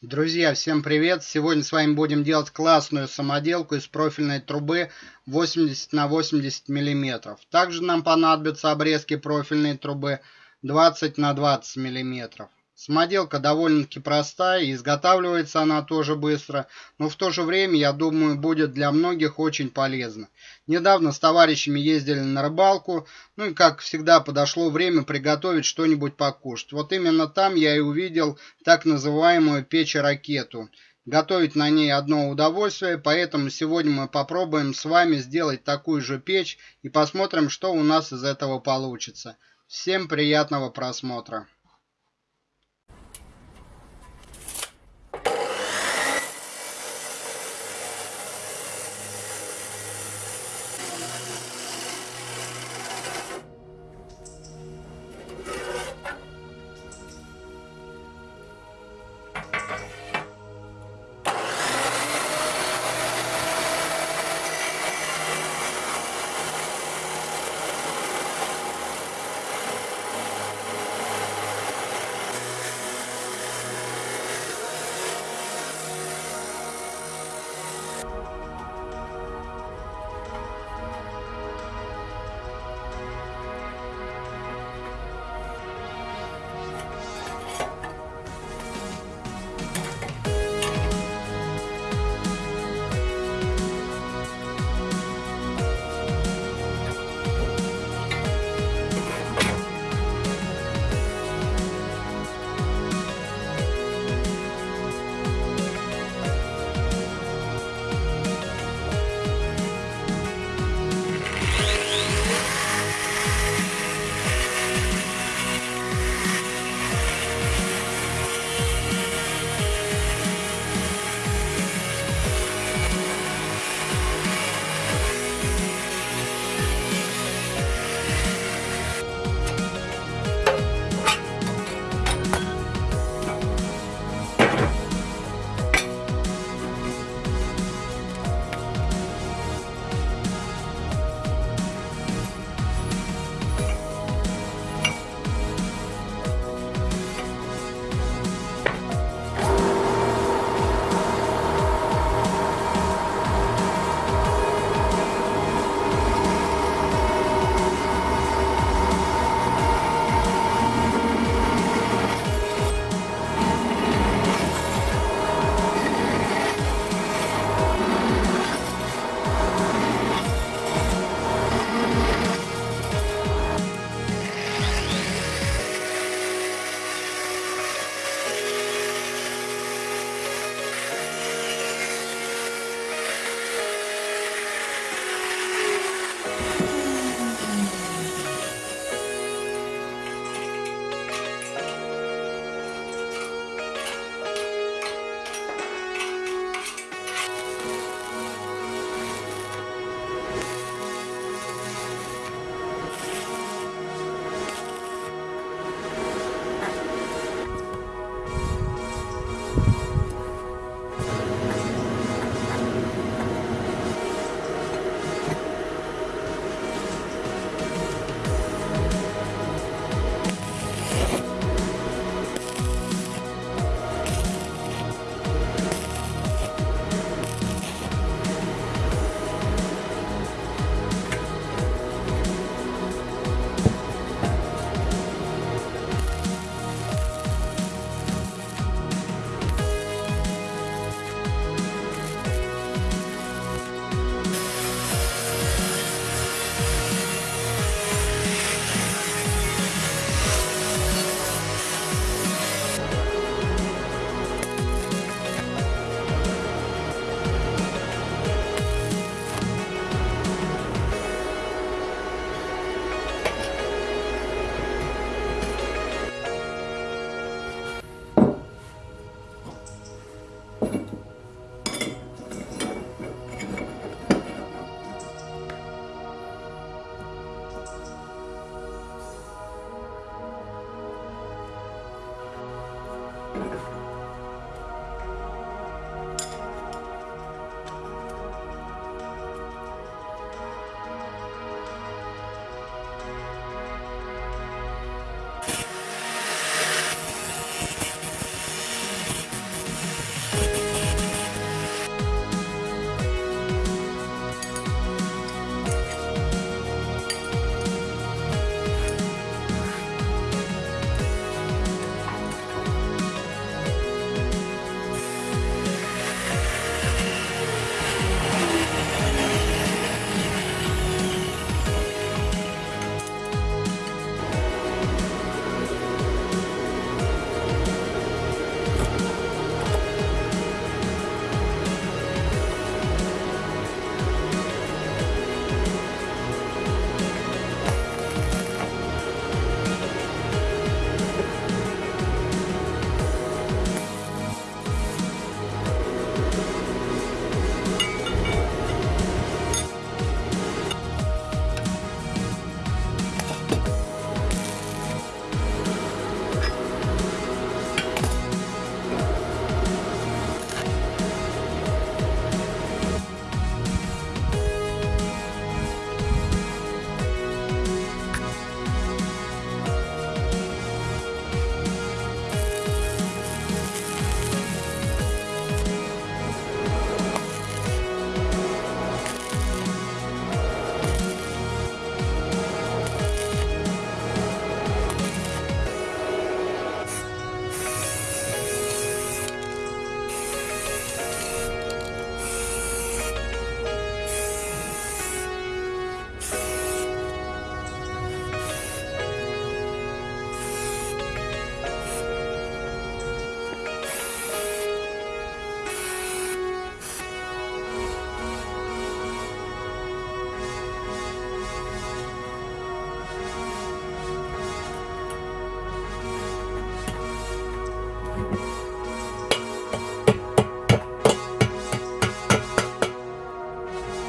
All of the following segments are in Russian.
Друзья, всем привет! Сегодня с вами будем делать классную самоделку из профильной трубы 80 на 80 миллиметров. Также нам понадобятся обрезки профильной трубы 20 на 20 миллиметров. Самоделка довольно-таки простая, изготавливается она тоже быстро, но в то же время, я думаю, будет для многих очень полезно. Недавно с товарищами ездили на рыбалку, ну и, как всегда, подошло время приготовить что-нибудь покушать. Вот именно там я и увидел так называемую печь-ракету. Готовить на ней одно удовольствие, поэтому сегодня мы попробуем с вами сделать такую же печь и посмотрим, что у нас из этого получится. Всем приятного просмотра!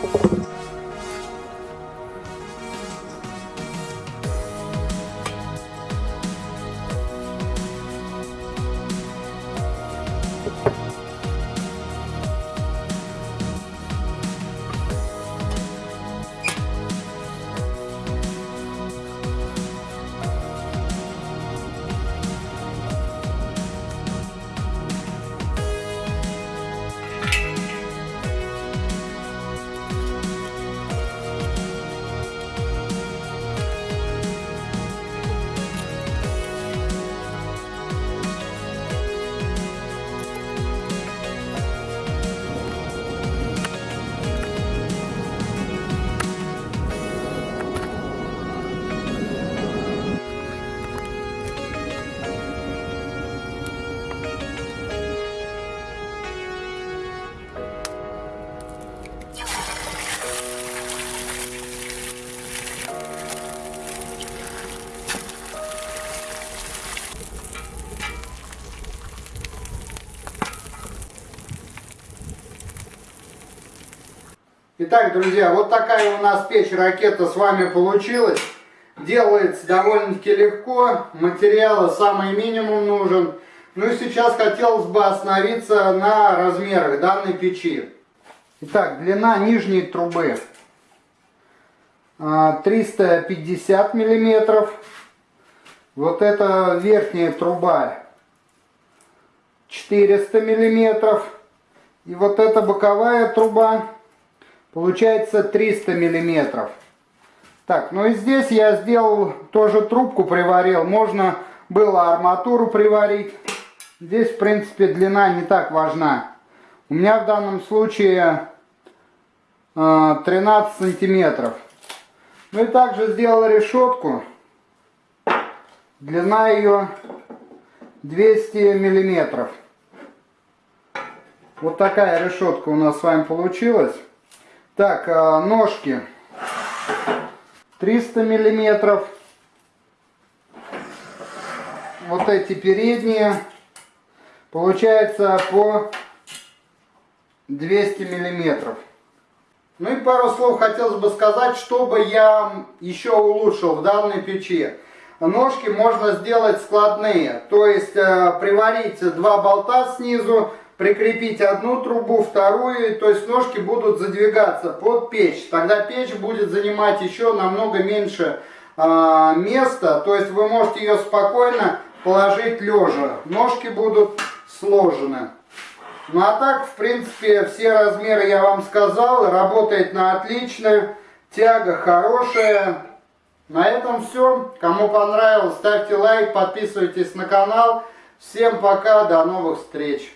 you. Итак, друзья, вот такая у нас печь-ракета с вами получилась. Делается довольно-таки легко, материала самый минимум нужен. Ну и сейчас хотелось бы остановиться на размерах данной печи. Итак, длина нижней трубы 350 а, миллиметров. Вот эта верхняя труба 400 миллиметров. И вот эта боковая труба получается 300 миллиметров. Так, ну и здесь я сделал тоже трубку приварил. Можно было арматуру приварить. Здесь, в принципе, длина не так важна. У меня в данном случае 13 э, сантиметров. Ну и также сделал решетку. Длина ее 200 миллиметров. Вот такая решетка у нас с вами получилась. Так, э, ножки 300 миллиметров. Вот эти передние получается по 200 миллиметров. Ну и пару слов хотелось бы сказать, чтобы я еще улучшил в данной печи. Ножки можно сделать складные, то есть э, приварить два болта снизу, прикрепить одну трубу, вторую, то есть ножки будут задвигаться под печь. Тогда печь будет занимать еще намного меньше э, места, то есть вы можете ее спокойно положить лежа. Ножки будут сложены. Ну а так, в принципе, все размеры я вам сказал, работает на отлично, тяга хорошая. На этом все. Кому понравилось, ставьте лайк, подписывайтесь на канал. Всем пока, до новых встреч.